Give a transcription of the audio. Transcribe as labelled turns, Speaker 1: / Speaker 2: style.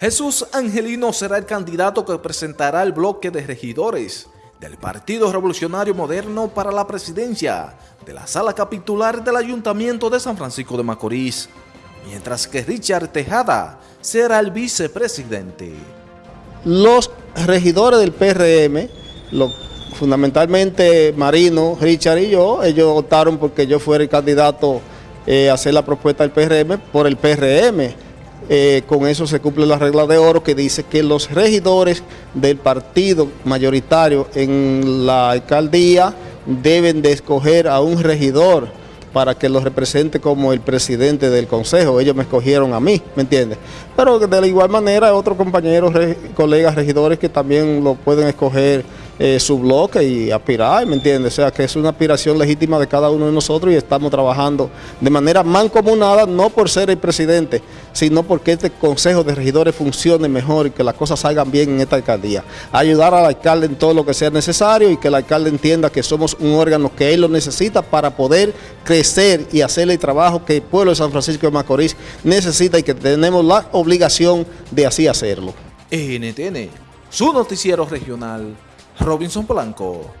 Speaker 1: Jesús Angelino será el candidato que presentará el bloque de regidores del Partido Revolucionario Moderno para la presidencia de la sala capitular del Ayuntamiento de San Francisco de Macorís, mientras que Richard Tejada será el vicepresidente.
Speaker 2: Los regidores del PRM, fundamentalmente Marino, Richard y yo, ellos votaron porque yo fuera el candidato eh, a hacer la propuesta del PRM por el PRM eh, con eso se cumple la regla de oro que dice que los regidores del partido mayoritario en la alcaldía deben de escoger a un regidor para que los represente como el presidente del consejo. Ellos me escogieron a mí, ¿me entiendes? Pero de la igual manera otros compañeros, colegas regidores que también lo pueden escoger eh, su bloque y aspirar, ¿me entiendes? O sea, que es una aspiración legítima de cada uno de nosotros y estamos trabajando de manera mancomunada, no por ser el presidente, sino porque este Consejo de Regidores funcione mejor y que las cosas salgan bien en esta alcaldía. Ayudar al alcalde en todo lo que sea necesario y que el alcalde entienda que somos un órgano que él lo necesita para poder crecer y hacer el trabajo que el pueblo de San Francisco de Macorís necesita y que tenemos la obligación de así hacerlo.
Speaker 1: NTN, su noticiero regional Robinson Blanco.